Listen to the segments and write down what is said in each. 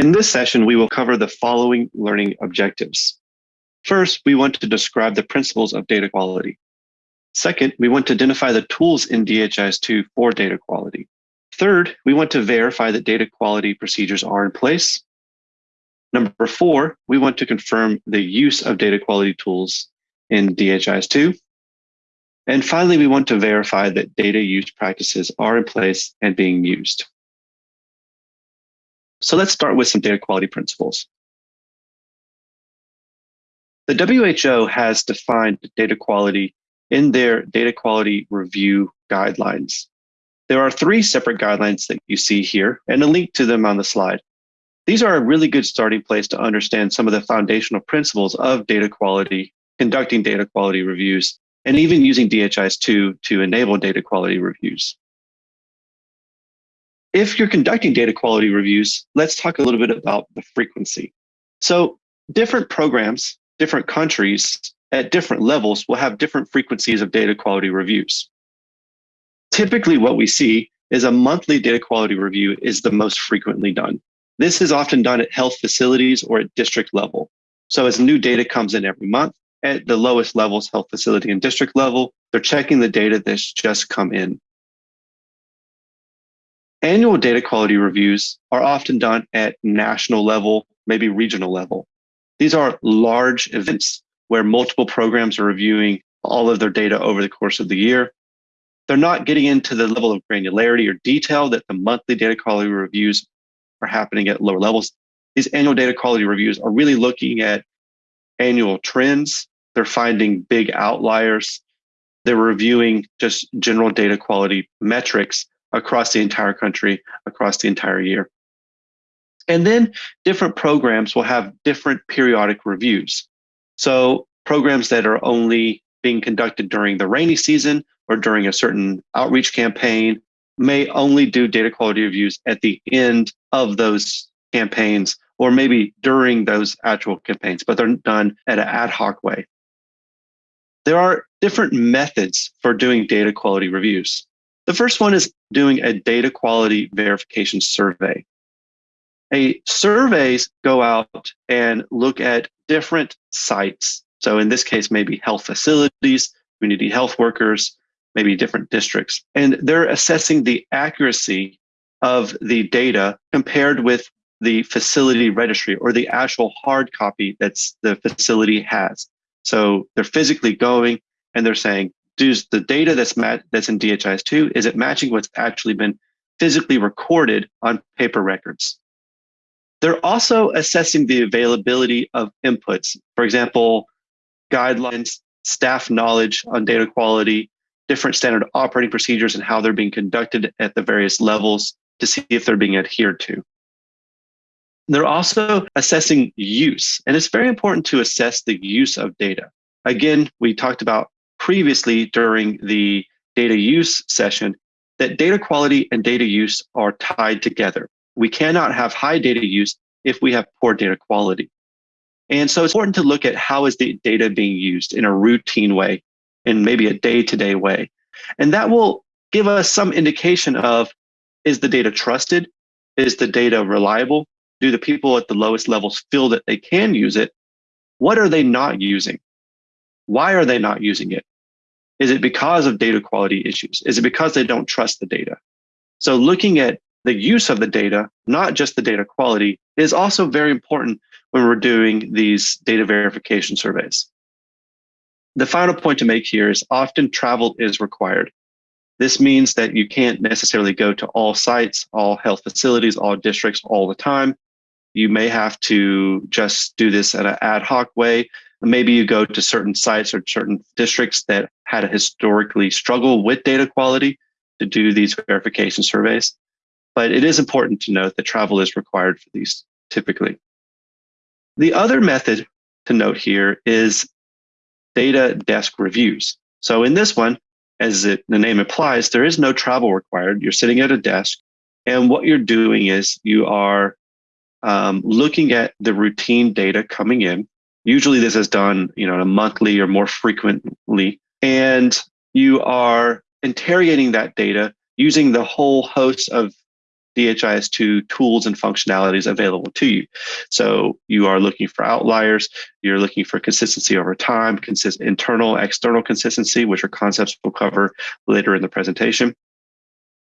In this session, we will cover the following learning objectives. First, we want to describe the principles of data quality. Second, we want to identify the tools in DHIS2 for data quality. Third, we want to verify that data quality procedures are in place. Number four, we want to confirm the use of data quality tools in DHIS2. And finally, we want to verify that data use practices are in place and being used. So let's start with some data quality principles. The WHO has defined data quality in their data quality review guidelines. There are three separate guidelines that you see here and a link to them on the slide. These are a really good starting place to understand some of the foundational principles of data quality, conducting data quality reviews, and even using DHIS2 to enable data quality reviews. If you're conducting data quality reviews, let's talk a little bit about the frequency. So different programs, different countries at different levels will have different frequencies of data quality reviews. Typically what we see is a monthly data quality review is the most frequently done. This is often done at health facilities or at district level. So as new data comes in every month, at the lowest levels, health facility and district level, they're checking the data that's just come in. Annual data quality reviews are often done at national level, maybe regional level. These are large events where multiple programs are reviewing all of their data over the course of the year. They're not getting into the level of granularity or detail that the monthly data quality reviews are happening at lower levels. These annual data quality reviews are really looking at annual trends. They're finding big outliers. They're reviewing just general data quality metrics across the entire country, across the entire year. And then different programs will have different periodic reviews. So programs that are only being conducted during the rainy season or during a certain outreach campaign may only do data quality reviews at the end of those campaigns or maybe during those actual campaigns, but they're done at an ad hoc way. There are different methods for doing data quality reviews. The first one is doing a data quality verification survey. A surveys go out and look at different sites. So in this case, maybe health facilities, community health workers, maybe different districts. And they're assessing the accuracy of the data compared with the facility registry or the actual hard copy that's the facility has. So they're physically going and they're saying, does the data that's that's in DHIS2, is it matching what's actually been physically recorded on paper records? They're also assessing the availability of inputs. For example, guidelines, staff knowledge on data quality, different standard operating procedures and how they're being conducted at the various levels to see if they're being adhered to. They're also assessing use, and it's very important to assess the use of data. Again, we talked about previously during the data use session that data quality and data use are tied together. We cannot have high data use if we have poor data quality. And so it's important to look at how is the data being used in a routine way, in maybe a day-to-day -day way. And that will give us some indication of, is the data trusted? Is the data reliable? Do the people at the lowest levels feel that they can use it? What are they not using? Why are they not using it? Is it because of data quality issues? Is it because they don't trust the data? So looking at the use of the data, not just the data quality, is also very important when we're doing these data verification surveys. The final point to make here is often travel is required. This means that you can't necessarily go to all sites, all health facilities, all districts all the time. You may have to just do this in an ad hoc way Maybe you go to certain sites or certain districts that had a historically struggle with data quality to do these verification surveys. But it is important to note that travel is required for these typically. The other method to note here is data desk reviews. So in this one, as it, the name implies, there is no travel required. You're sitting at a desk and what you're doing is you are um, looking at the routine data coming in Usually this is done, you know, a monthly or more frequently. And you are interrogating that data using the whole host of DHIS2 tools and functionalities available to you. So you are looking for outliers, you're looking for consistency over time, consist internal, external consistency, which are concepts we'll cover later in the presentation.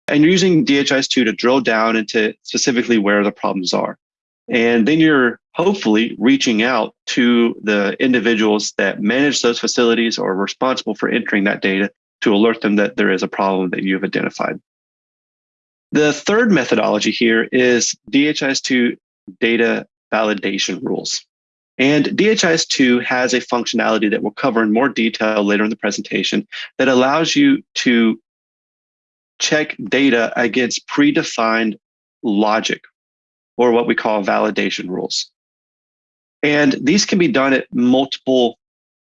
And you're using DHIS2 to drill down into specifically where the problems are. And then you're hopefully reaching out to the individuals that manage those facilities or are responsible for entering that data to alert them that there is a problem that you've identified. The third methodology here is DHIS2 data validation rules. And DHIS2 has a functionality that we'll cover in more detail later in the presentation that allows you to check data against predefined logic or what we call validation rules. And these can be done at multiple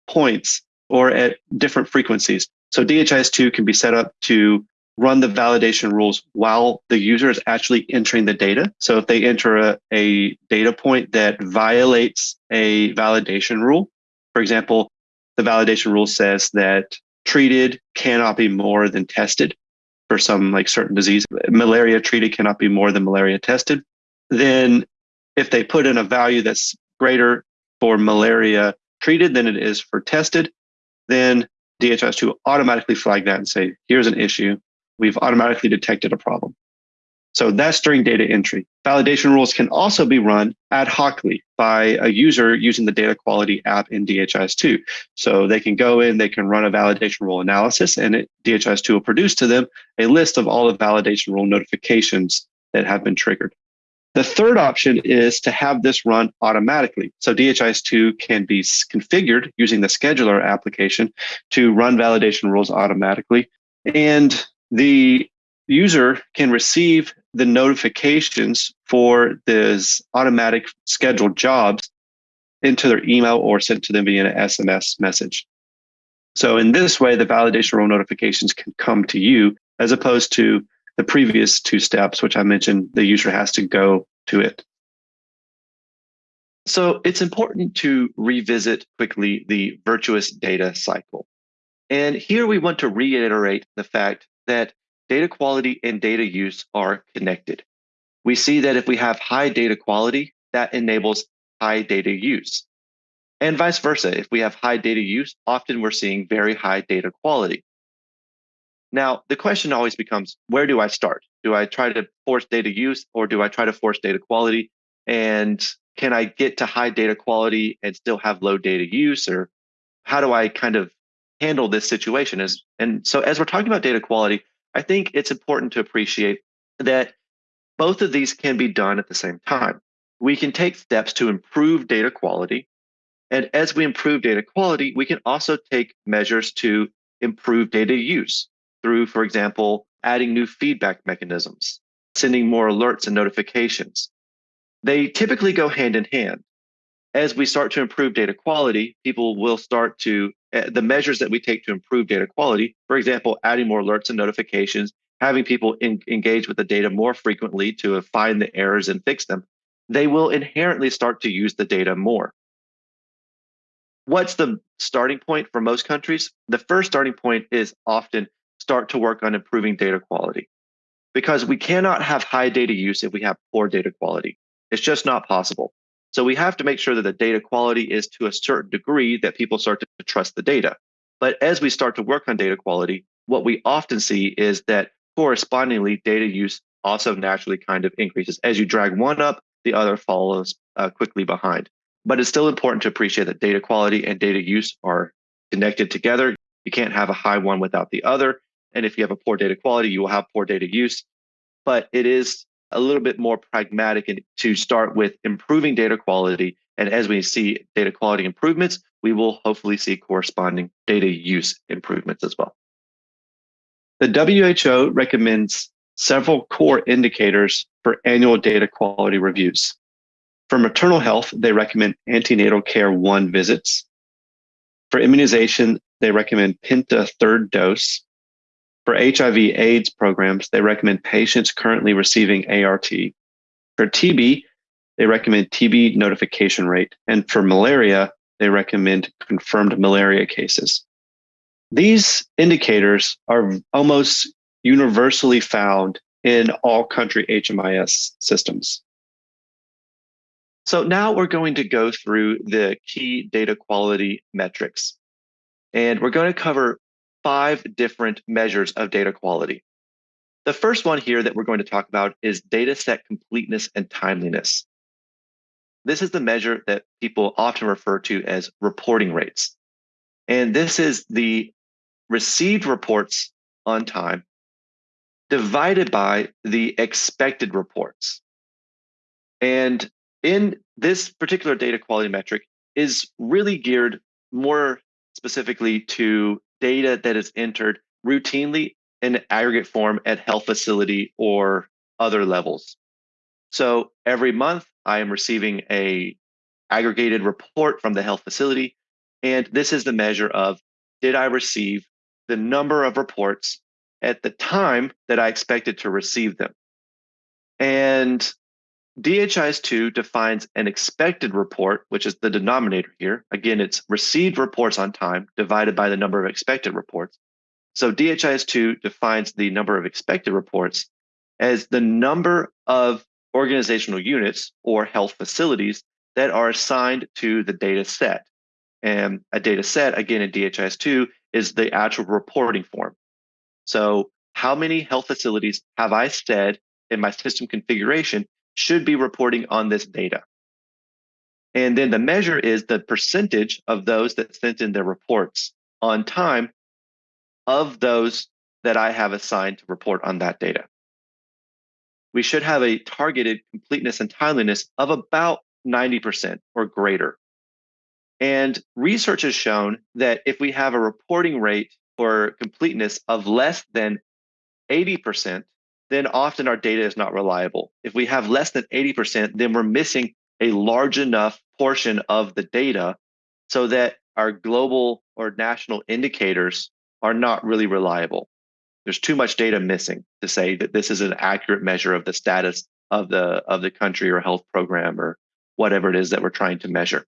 points or at different frequencies. So DHIS2 can be set up to run the validation rules while the user is actually entering the data. So if they enter a, a data point that violates a validation rule, for example, the validation rule says that treated cannot be more than tested for some like certain disease. Malaria treated cannot be more than malaria tested. Then if they put in a value that's greater for malaria treated than it is for tested, then DHIS2 automatically flag that and say, here's an issue. We've automatically detected a problem. So that's during data entry. Validation rules can also be run ad hocly by a user using the data quality app in DHIS2. So they can go in, they can run a validation rule analysis, and it, DHIS2 will produce to them a list of all the validation rule notifications that have been triggered. The third option is to have this run automatically. So DHIS2 can be configured using the scheduler application to run validation rules automatically. And the user can receive the notifications for these automatic scheduled jobs into their email or sent to them via an SMS message. So in this way, the validation rule notifications can come to you as opposed to the previous two steps, which I mentioned, the user has to go to it. So it's important to revisit quickly the virtuous data cycle. And here we want to reiterate the fact that data quality and data use are connected. We see that if we have high data quality, that enables high data use. And vice versa, if we have high data use, often we're seeing very high data quality. Now, the question always becomes, where do I start? Do I try to force data use or do I try to force data quality? And can I get to high data quality and still have low data use? Or how do I kind of handle this situation? As, and so as we're talking about data quality, I think it's important to appreciate that both of these can be done at the same time. We can take steps to improve data quality. And as we improve data quality, we can also take measures to improve data use through, for example, adding new feedback mechanisms, sending more alerts and notifications. They typically go hand in hand. As we start to improve data quality, people will start to, uh, the measures that we take to improve data quality, for example, adding more alerts and notifications, having people in, engage with the data more frequently to find the errors and fix them, they will inherently start to use the data more. What's the starting point for most countries? The first starting point is often start to work on improving data quality. Because we cannot have high data use if we have poor data quality. It's just not possible. So we have to make sure that the data quality is to a certain degree that people start to trust the data. But as we start to work on data quality, what we often see is that correspondingly data use also naturally kind of increases. As you drag one up, the other follows uh, quickly behind. But it's still important to appreciate that data quality and data use are connected together. You can't have a high one without the other. And if you have a poor data quality, you will have poor data use. But it is a little bit more pragmatic to start with improving data quality. And as we see data quality improvements, we will hopefully see corresponding data use improvements as well. The WHO recommends several core indicators for annual data quality reviews. For maternal health, they recommend antenatal care one visits. For immunization, they recommend Penta third dose. For HIV AIDS programs, they recommend patients currently receiving ART. For TB, they recommend TB notification rate. And for malaria, they recommend confirmed malaria cases. These indicators are almost universally found in all country HMIS systems. So now we're going to go through the key data quality metrics. And we're going to cover five different measures of data quality. The first one here that we're going to talk about is data set completeness and timeliness. This is the measure that people often refer to as reporting rates. And this is the received reports on time divided by the expected reports. And in this particular data quality metric is really geared more specifically to data that is entered routinely in aggregate form at health facility or other levels. So every month I am receiving a aggregated report from the health facility. And this is the measure of did I receive the number of reports at the time that I expected to receive them? And DHIS2 defines an expected report, which is the denominator here. Again, it's received reports on time divided by the number of expected reports. So DHIS2 defines the number of expected reports as the number of organizational units or health facilities that are assigned to the data set. And a data set, again, in DHIS2 is the actual reporting form. So how many health facilities have I said in my system configuration should be reporting on this data? And then the measure is the percentage of those that sent in their reports on time of those that I have assigned to report on that data. We should have a targeted completeness and timeliness of about 90% or greater. And research has shown that if we have a reporting rate for completeness of less than 80%, then often our data is not reliable. If we have less than 80%, then we're missing a large enough portion of the data so that our global or national indicators are not really reliable. There's too much data missing to say that this is an accurate measure of the status of the of the country or health program or whatever it is that we're trying to measure.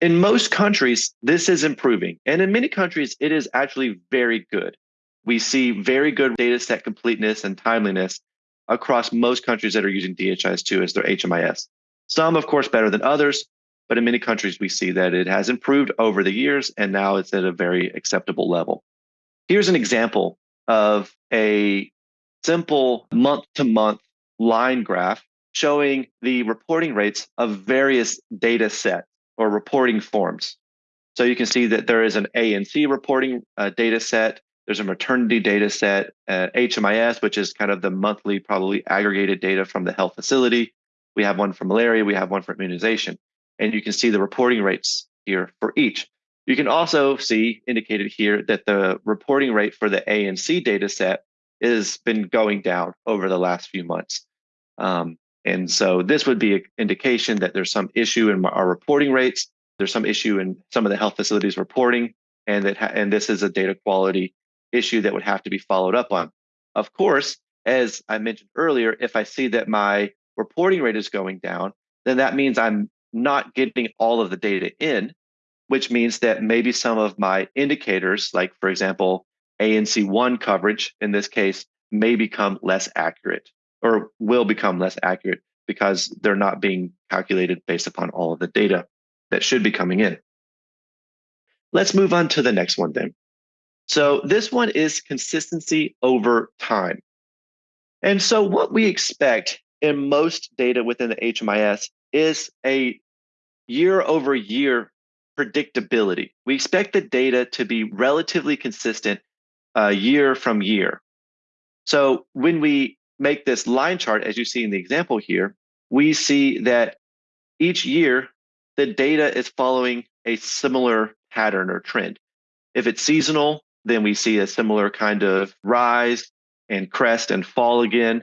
In most countries, this is improving. And in many countries, it is actually very good. We see very good data set completeness and timeliness across most countries that are using DHIS2 as their HMIS. Some, of course, better than others, but in many countries, we see that it has improved over the years and now it's at a very acceptable level. Here's an example of a simple month to month line graph showing the reporting rates of various data sets or reporting forms. So you can see that there is an ANC reporting uh, data set. There's a maternity data set, uh, HMIS, which is kind of the monthly, probably aggregated data from the health facility. We have one for malaria. We have one for immunization. And you can see the reporting rates here for each. You can also see indicated here that the reporting rate for the ANC data set has been going down over the last few months. Um, and so this would be an indication that there's some issue in our reporting rates. There's some issue in some of the health facilities reporting, and that and this is a data quality issue that would have to be followed up on. Of course, as I mentioned earlier, if I see that my reporting rate is going down, then that means I'm not getting all of the data in, which means that maybe some of my indicators, like for example, ANC1 coverage in this case, may become less accurate or will become less accurate because they're not being calculated based upon all of the data that should be coming in. Let's move on to the next one then. So this one is consistency over time. And so what we expect in most data within the HMIS is a year over year predictability. We expect the data to be relatively consistent uh, year from year. So when we make this line chart, as you see in the example here, we see that each year the data is following a similar pattern or trend. If it's seasonal, then we see a similar kind of rise and crest and fall again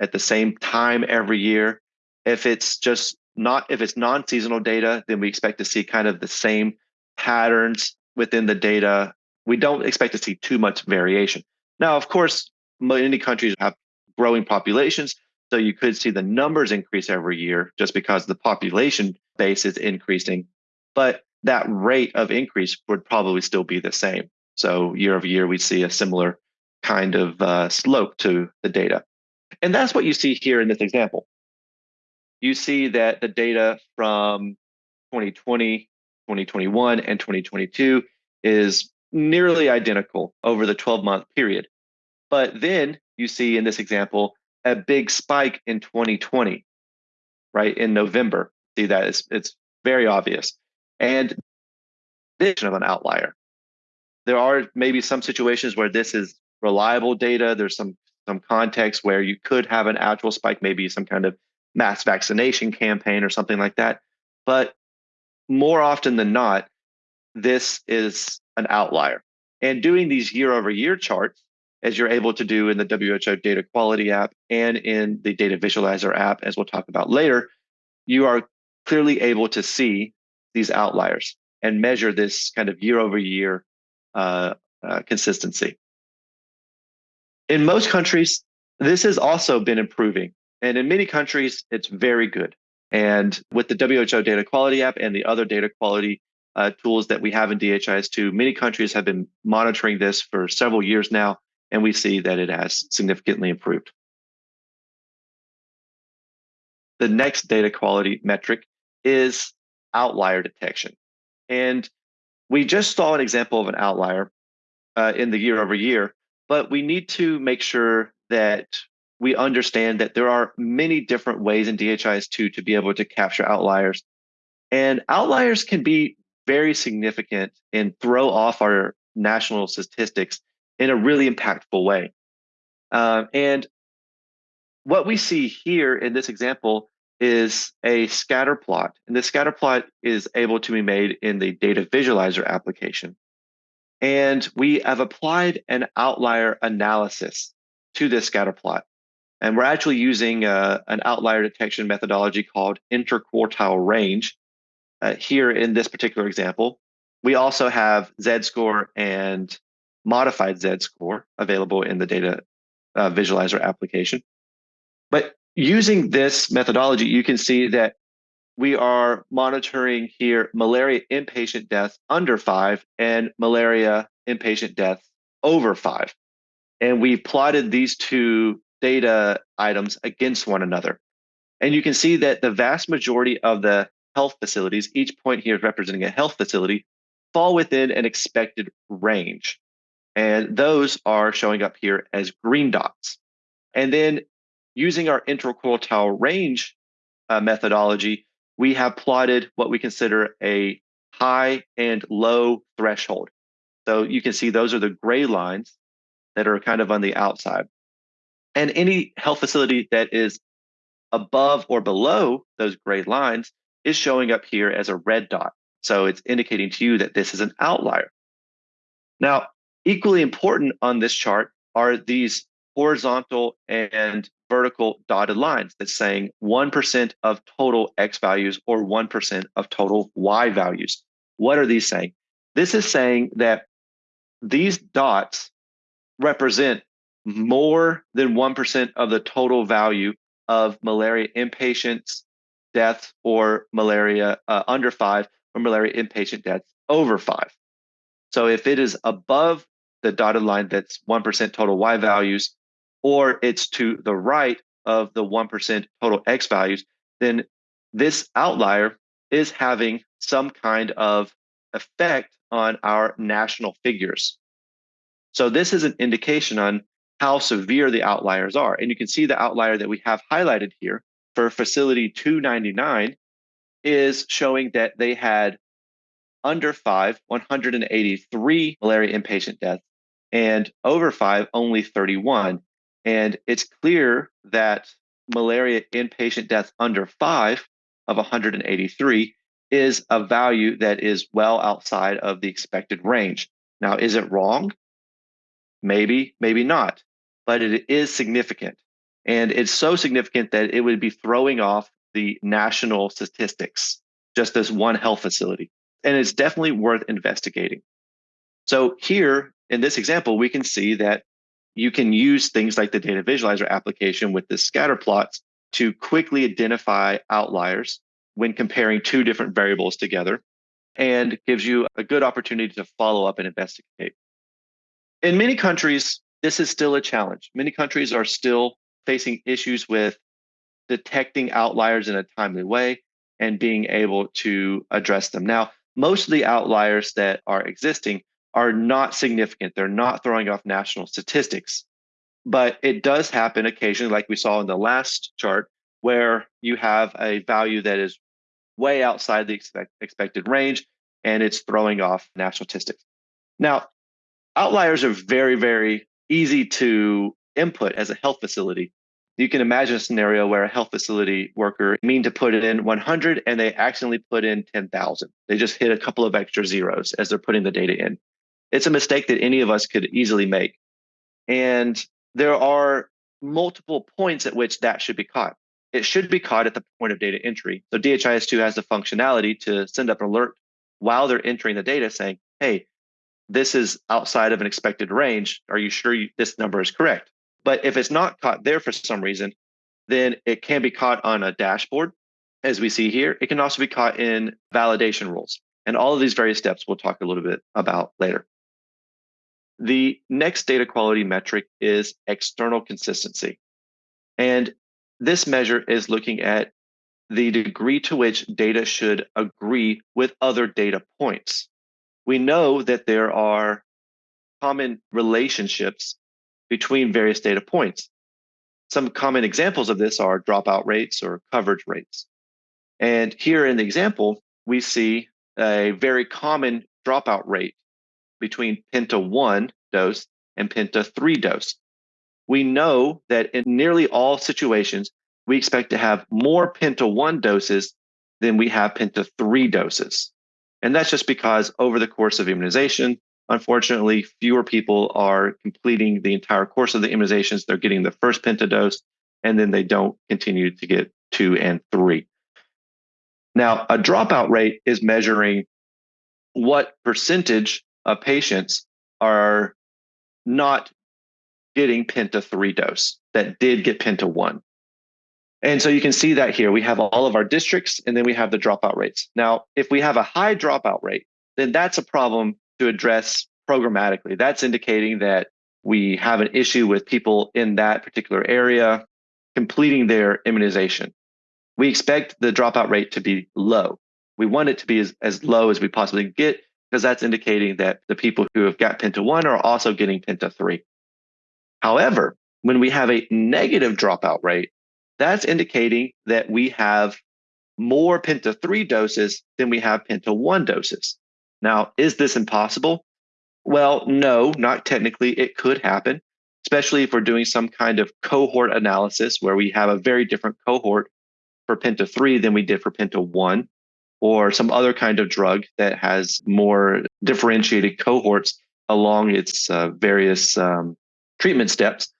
at the same time every year. If it's just not, if it's non-seasonal data, then we expect to see kind of the same patterns within the data. We don't expect to see too much variation. Now, of course, many countries have growing populations. So you could see the numbers increase every year just because the population base is increasing. But that rate of increase would probably still be the same. So year over year, we see a similar kind of uh, slope to the data. And that's what you see here in this example. You see that the data from 2020, 2021, and 2022 is nearly identical over the 12 month period. But then you see in this example a big spike in 2020, right in November. See that it's, it's very obvious. And this of an outlier. There are maybe some situations where this is reliable data. There's some some context where you could have an actual spike, maybe some kind of mass vaccination campaign or something like that. But more often than not, this is an outlier. And doing these year over year charts, as you're able to do in the WHO data quality app and in the data visualizer app, as we'll talk about later, you are clearly able to see these outliers and measure this kind of year over year uh, uh, consistency. In most countries, this has also been improving. And in many countries, it's very good. And with the WHO data quality app and the other data quality uh, tools that we have in DHIS2, many countries have been monitoring this for several years now, and we see that it has significantly improved. The next data quality metric is outlier detection. And we just saw an example of an outlier uh, in the year over year, but we need to make sure that we understand that there are many different ways in DHIS2 to be able to capture outliers. And outliers can be very significant and throw off our national statistics in a really impactful way. Uh, and what we see here in this example is a scatter plot. And the scatter plot is able to be made in the data visualizer application. And we have applied an outlier analysis to this scatter plot. And we're actually using uh, an outlier detection methodology called interquartile range uh, here in this particular example. We also have Z-score and modified Z-score available in the data uh, visualizer application. But using this methodology, you can see that we are monitoring here malaria inpatient deaths under five and malaria inpatient deaths over five. And we plotted these two data items against one another. And you can see that the vast majority of the health facilities, each point here is representing a health facility, fall within an expected range. And those are showing up here as green dots. And then using our interquartile range uh, methodology, we have plotted what we consider a high and low threshold. So you can see those are the gray lines that are kind of on the outside. And any health facility that is above or below those gray lines is showing up here as a red dot. So it's indicating to you that this is an outlier. Now, equally important on this chart are these horizontal and vertical dotted lines that's saying 1% of total X values or 1% of total Y values. What are these saying? This is saying that these dots represent more than 1% of the total value of malaria inpatients deaths or malaria uh, under five or malaria inpatient deaths over five. So if it is above the dotted line that's 1% total Y values, or it's to the right of the 1% total X values, then this outlier is having some kind of effect on our national figures. So this is an indication on how severe the outliers are. And you can see the outlier that we have highlighted here for facility 299 is showing that they had under five, 183 malaria inpatient deaths, and over five, only 31. And it's clear that malaria inpatient deaths under five of 183 is a value that is well outside of the expected range. Now, is it wrong? Maybe, maybe not, but it is significant. And it's so significant that it would be throwing off the national statistics, just as one health facility. And it's definitely worth investigating. So here in this example, we can see that you can use things like the data visualizer application with the scatter plots to quickly identify outliers when comparing two different variables together and gives you a good opportunity to follow up and investigate. In many countries, this is still a challenge. Many countries are still facing issues with detecting outliers in a timely way and being able to address them. Now, most of the outliers that are existing are not significant. They're not throwing off national statistics. But it does happen occasionally, like we saw in the last chart, where you have a value that is way outside the expect, expected range and it's throwing off national statistics. Now, outliers are very, very easy to input as a health facility. You can imagine a scenario where a health facility worker mean to put in 100 and they accidentally put in 10,000. They just hit a couple of extra zeros as they're putting the data in. It's a mistake that any of us could easily make. And there are multiple points at which that should be caught. It should be caught at the point of data entry. So DHIS2 has the functionality to send up an alert while they're entering the data saying, hey, this is outside of an expected range. Are you sure you, this number is correct? But if it's not caught there for some reason, then it can be caught on a dashboard, as we see here. It can also be caught in validation rules. And all of these various steps we'll talk a little bit about later. The next data quality metric is external consistency. And this measure is looking at the degree to which data should agree with other data points. We know that there are common relationships between various data points. Some common examples of this are dropout rates or coverage rates. And here in the example, we see a very common dropout rate between Penta 1 dose and Penta 3 dose. We know that in nearly all situations, we expect to have more Penta 1 doses than we have Penta 3 doses. And that's just because over the course of immunization, unfortunately, fewer people are completing the entire course of the immunizations. They're getting the first Penta dose, and then they don't continue to get two and three. Now, a dropout rate is measuring what percentage of patients are not getting Penta 3 dose that did get Penta 1. And so you can see that here. We have all of our districts and then we have the dropout rates. Now, if we have a high dropout rate, then that's a problem to address programmatically. That's indicating that we have an issue with people in that particular area completing their immunization. We expect the dropout rate to be low. We want it to be as, as low as we possibly get because that's indicating that the people who have got Penta 1 are also getting Penta 3. However, when we have a negative dropout rate, that's indicating that we have more Penta 3 doses than we have Penta 1 doses. Now, is this impossible? Well, no, not technically. It could happen, especially if we're doing some kind of cohort analysis where we have a very different cohort for Penta 3 than we did for Penta 1 or some other kind of drug that has more differentiated cohorts along its uh, various um, treatment steps.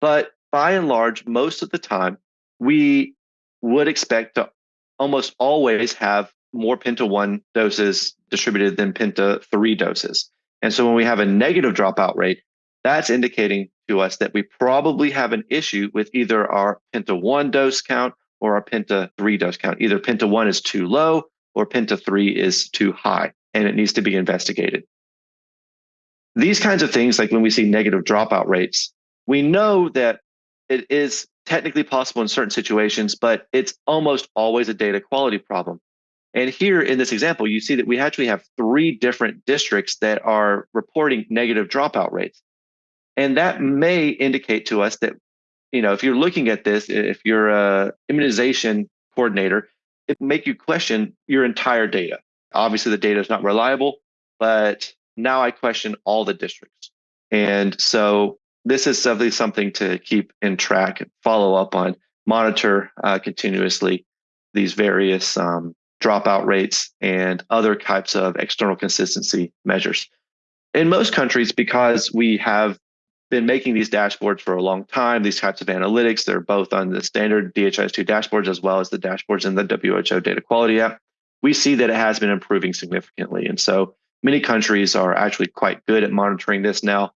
But by and large, most of the time, we would expect to almost always have more Penta 1 doses distributed than Penta 3 doses. And so when we have a negative dropout rate, that's indicating to us that we probably have an issue with either our Penta 1 dose count or our Penta 3 dose count. Either Penta 1 is too low or Penta 3 is too high and it needs to be investigated. These kinds of things, like when we see negative dropout rates, we know that it is technically possible in certain situations, but it's almost always a data quality problem. And here in this example, you see that we actually have three different districts that are reporting negative dropout rates. And that may indicate to us that, you know, if you're looking at this, if you're a immunization coordinator, it make you question your entire data. Obviously, the data is not reliable, but now I question all the districts. And so this is definitely something to keep in track, and follow up on, monitor uh, continuously these various um, dropout rates and other types of external consistency measures. In most countries, because we have been making these dashboards for a long time, these types of analytics, they're both on the standard DHIS2 dashboards as well as the dashboards in the WHO data quality app. We see that it has been improving significantly. And so many countries are actually quite good at monitoring this now,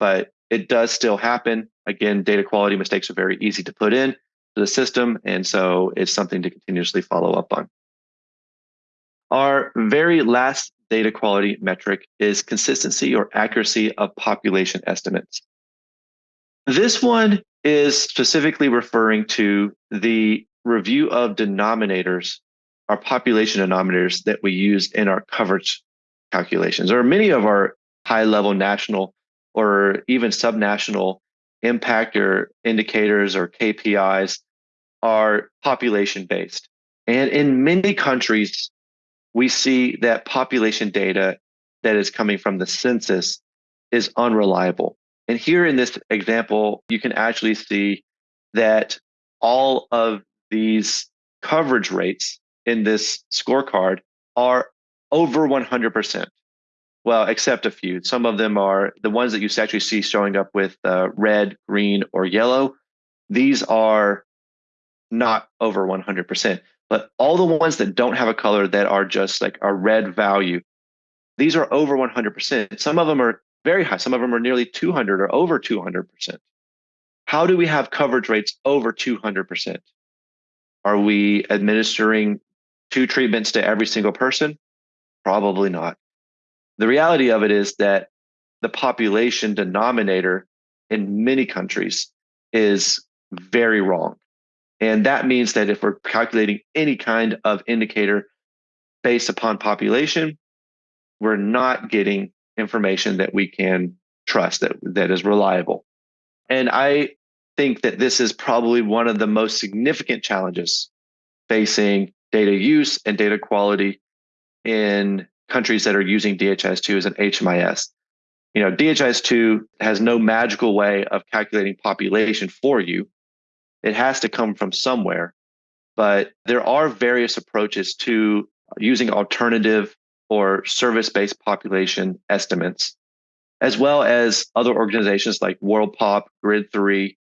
but it does still happen. Again, data quality mistakes are very easy to put in to the system. And so it's something to continuously follow up on. Our very last data quality metric is consistency or accuracy of population estimates. This one is specifically referring to the review of denominators, our population denominators that we use in our coverage calculations, or many of our high level national or even subnational impact or indicators or KPIs are population based. And in many countries, we see that population data that is coming from the census is unreliable. And here in this example, you can actually see that all of these coverage rates in this scorecard are over 100%. Well, except a few. Some of them are the ones that you actually see showing up with uh, red, green, or yellow. These are not over 100%. But all the ones that don't have a color that are just like a red value, these are over 100%. Some of them are very high. Some of them are nearly 200 or over 200%. How do we have coverage rates over 200%? Are we administering two treatments to every single person? Probably not. The reality of it is that the population denominator in many countries is very wrong. And that means that if we're calculating any kind of indicator based upon population, we're not getting information that we can trust that, that is reliable. And I think that this is probably one of the most significant challenges facing data use and data quality in countries that are using DHIS2 as an HMIS. You know, DHIS2 has no magical way of calculating population for you. It has to come from somewhere. But there are various approaches to using alternative or service based population estimates, as well as other organizations like WorldPop, Grid3,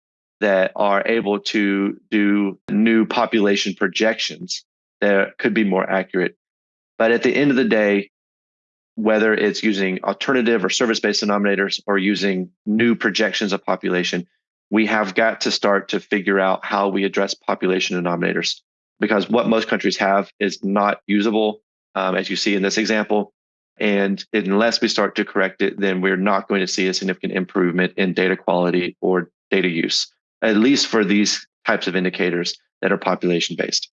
that are able to do new population projections that could be more accurate. But at the end of the day, whether it's using alternative or service based denominators or using new projections of population, we have got to start to figure out how we address population denominators because what most countries have is not usable, um, as you see in this example. And unless we start to correct it, then we're not going to see a significant improvement in data quality or data use, at least for these types of indicators that are population based.